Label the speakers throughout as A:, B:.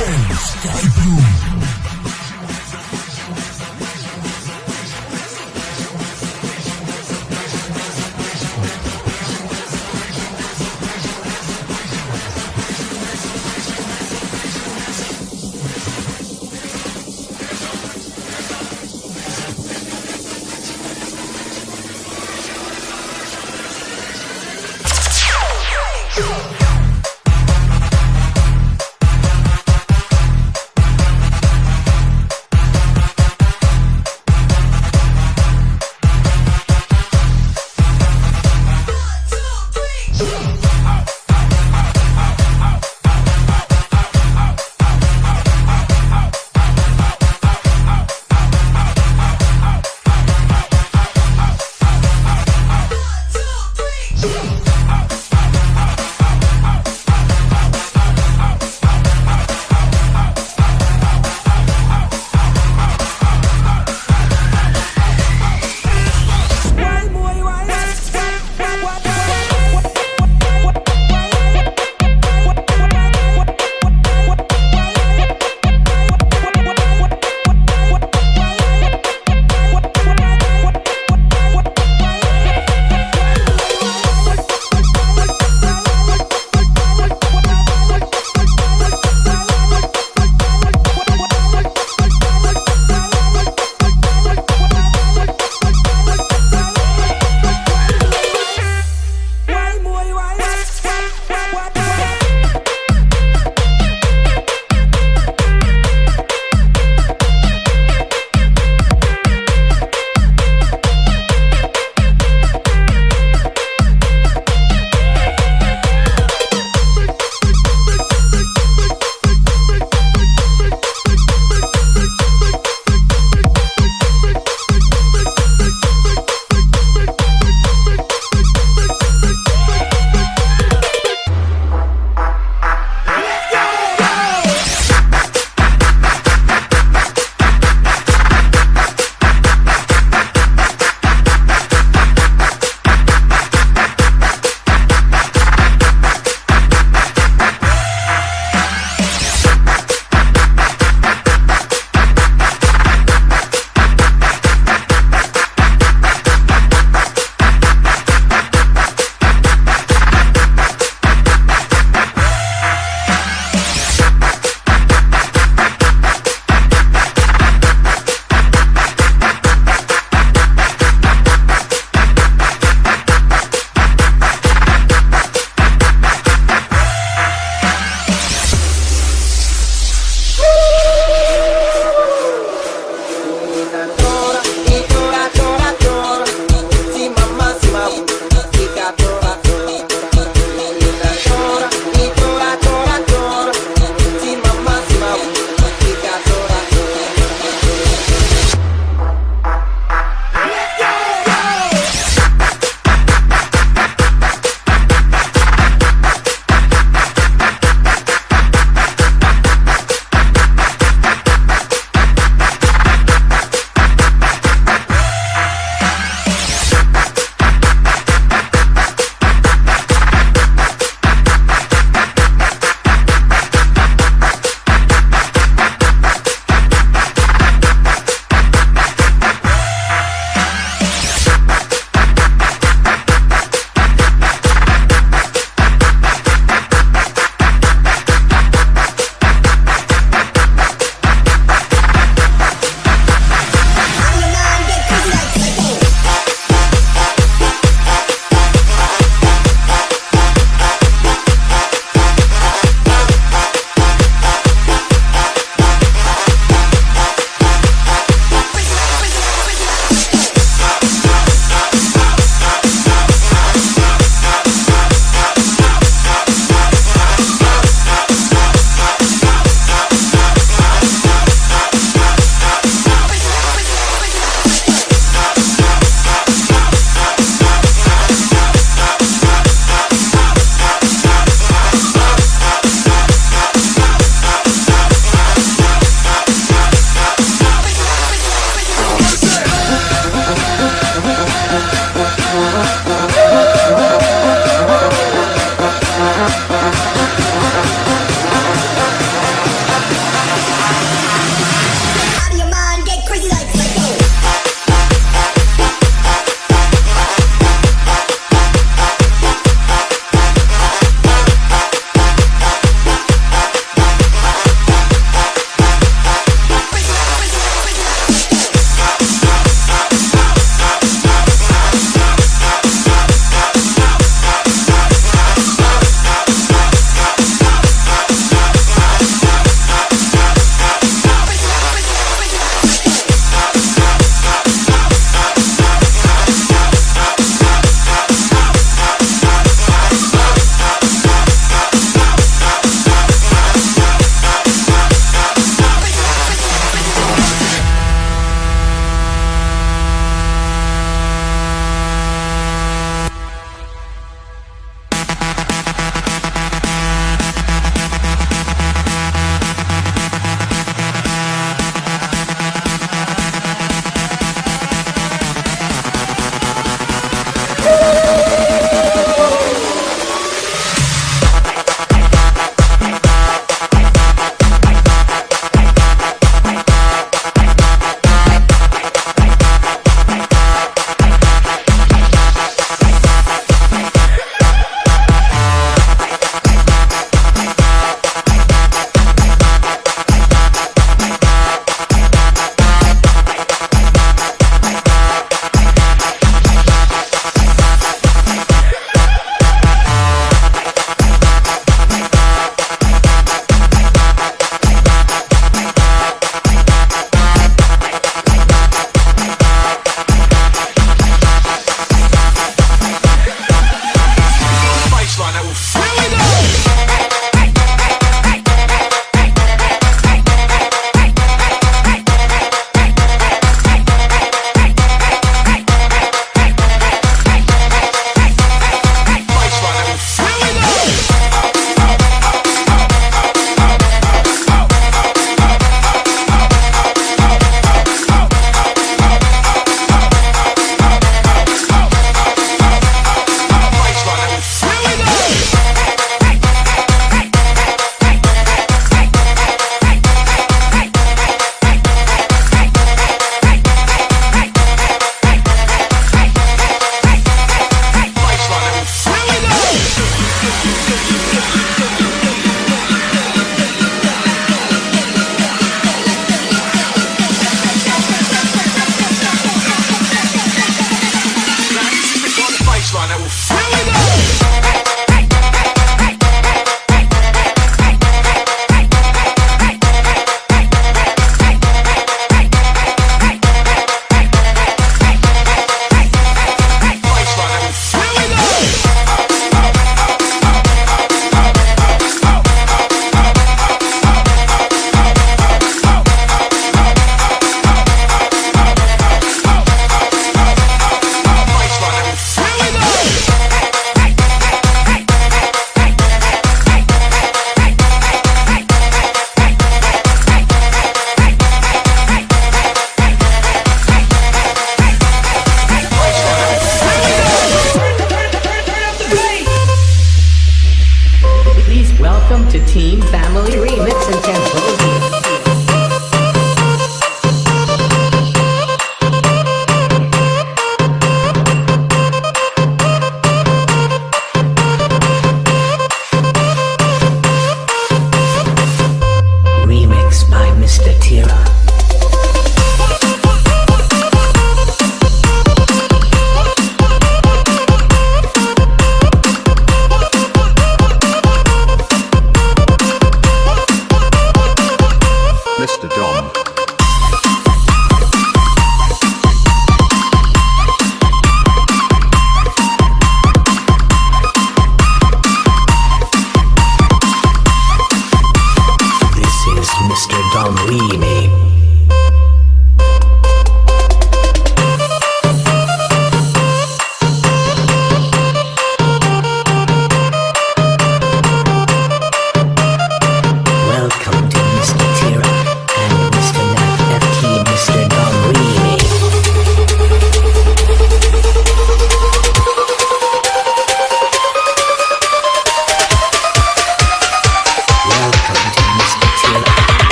A: James
B: Sky Blue.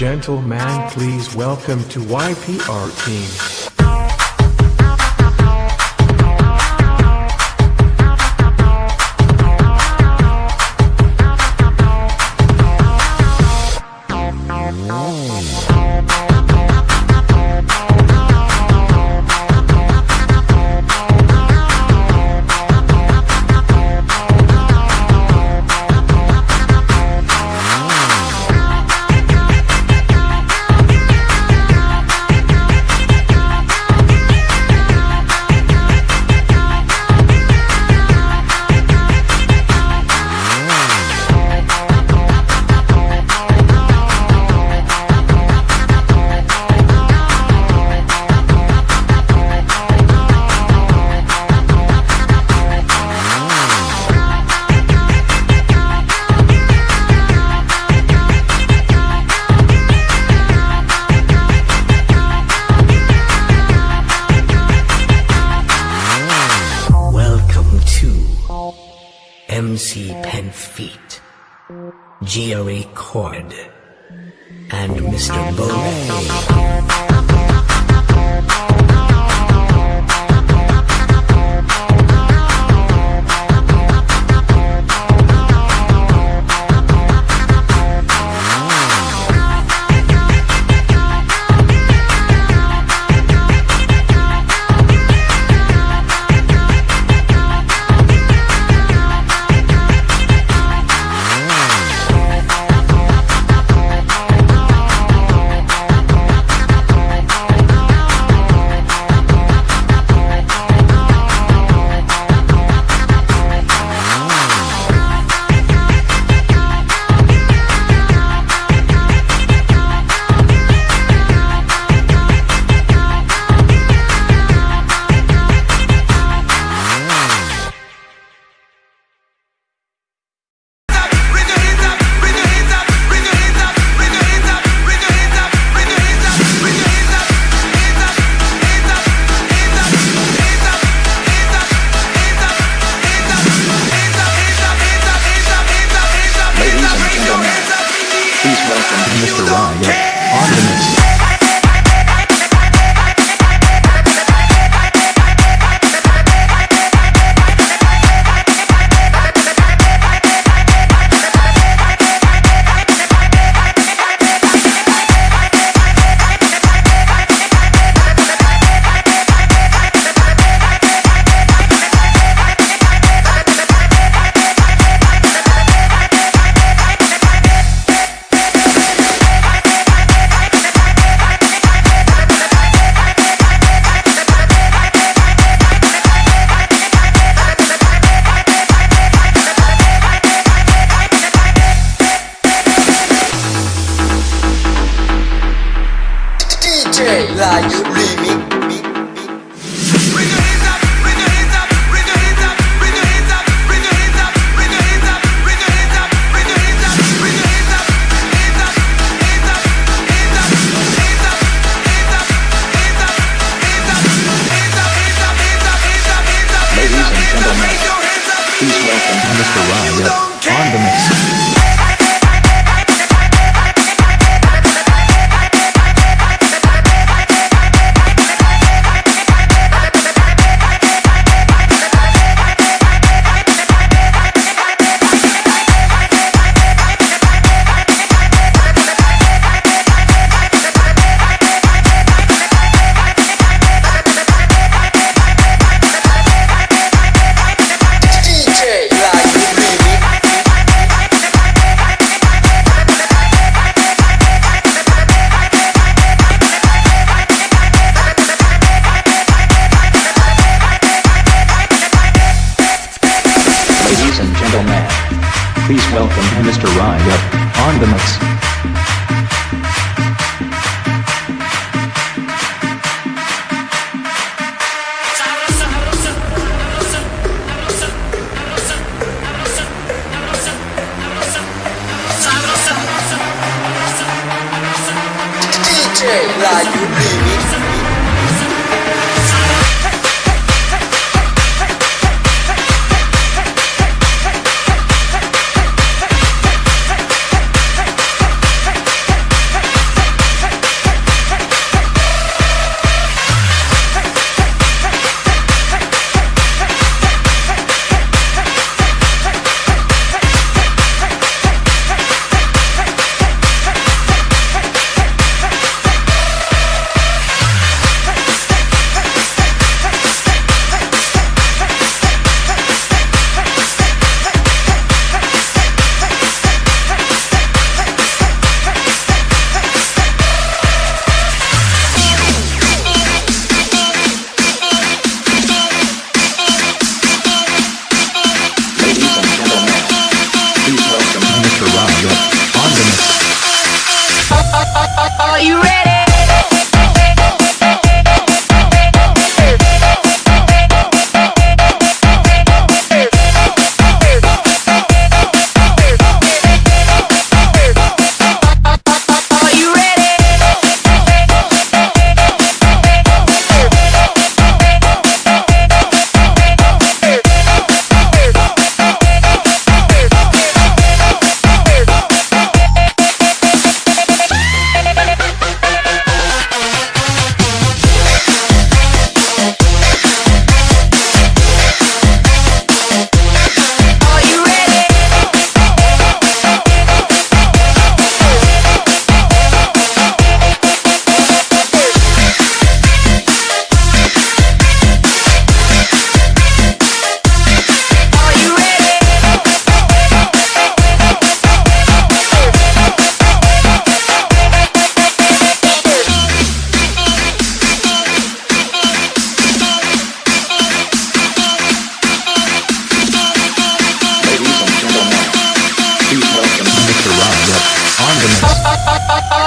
B: Gentlemen, please welcome to YPR team.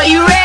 C: Are you ready?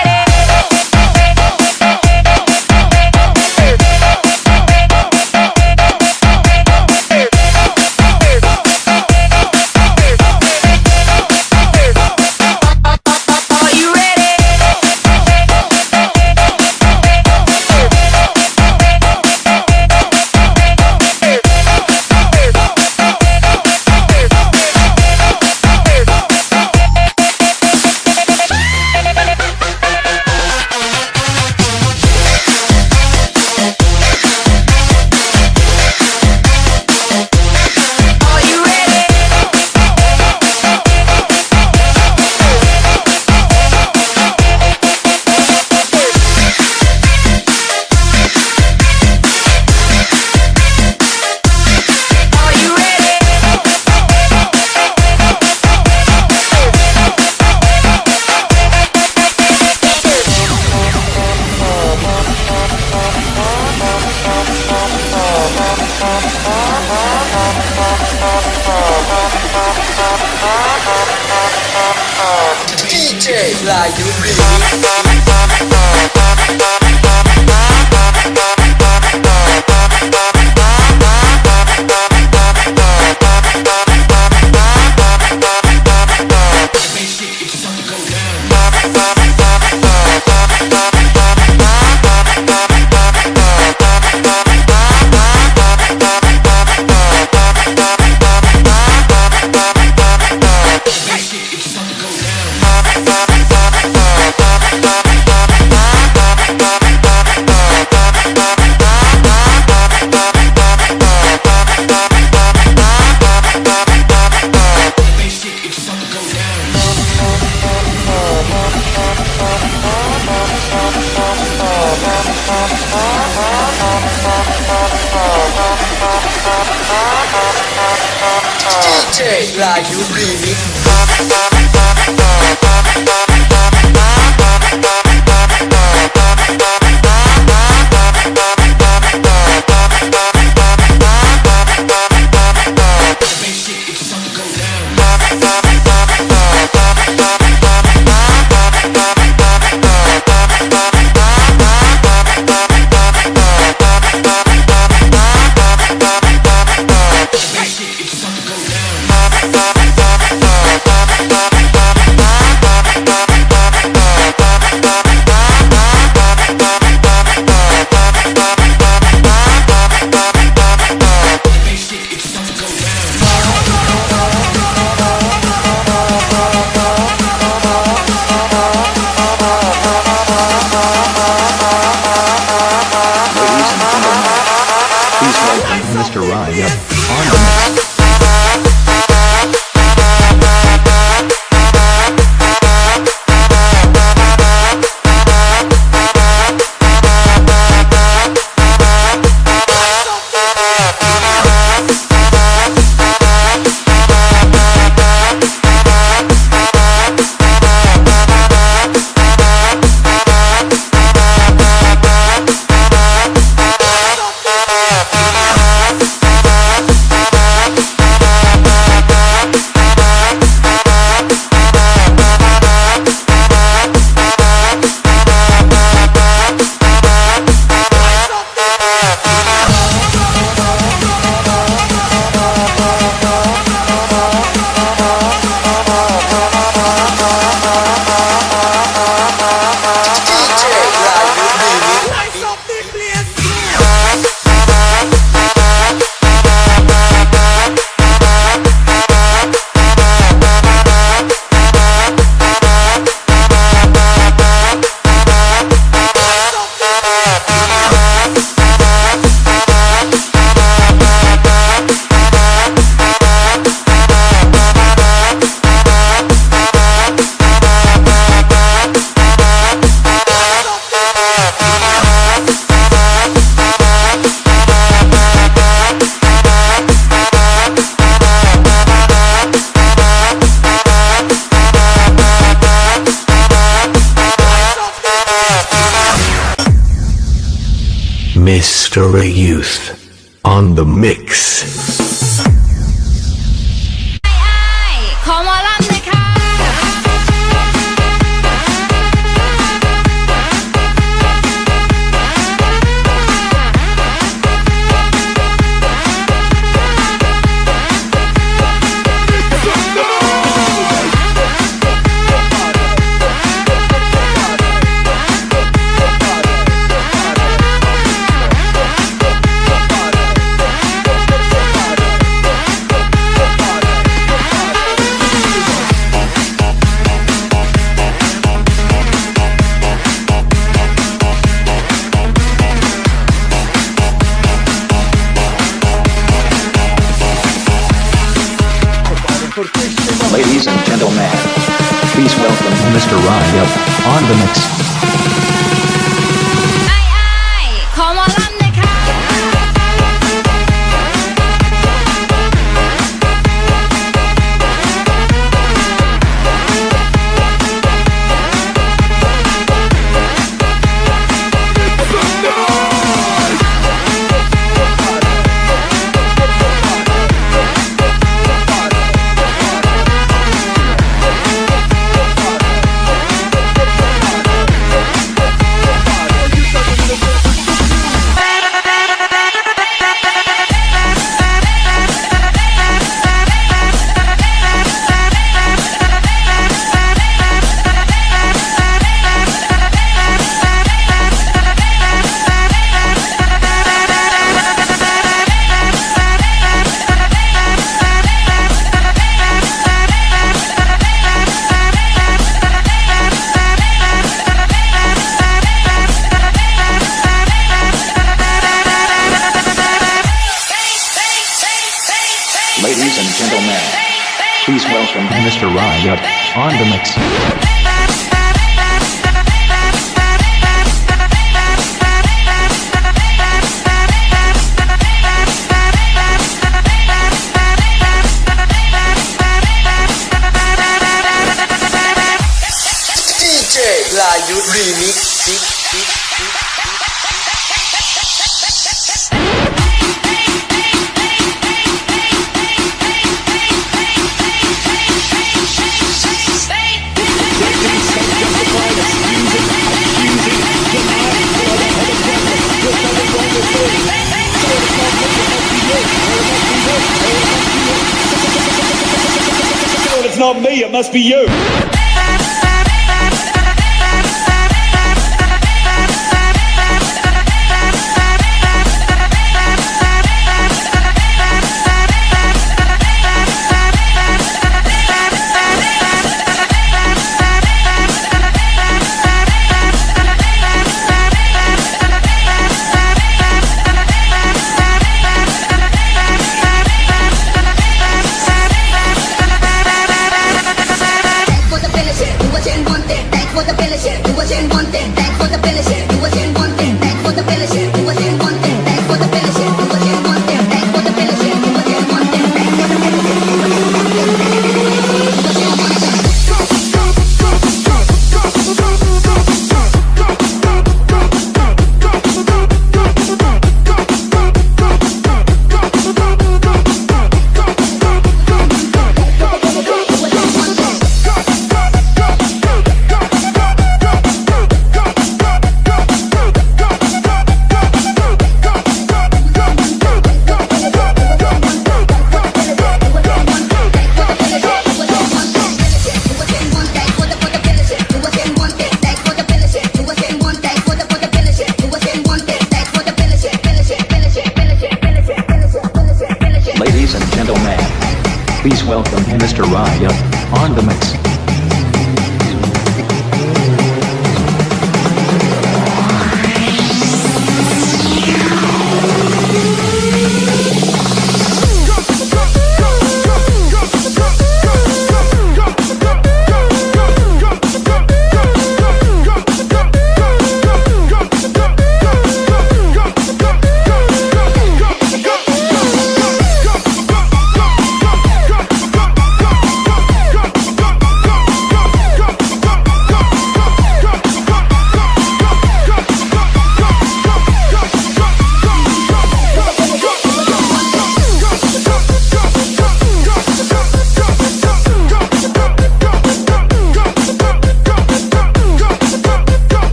D: On the mix. Mr. Ryan on the mix.
E: Must be you.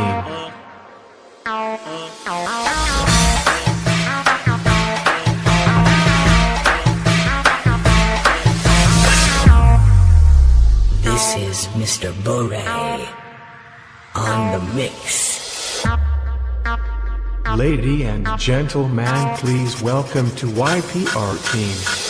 F: team.
B: This is Mr. Bore on the mix.
F: Lady and gentlemen, please welcome to YPR Team.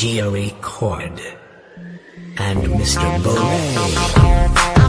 B: Jerry Cord and Mr. Bonet.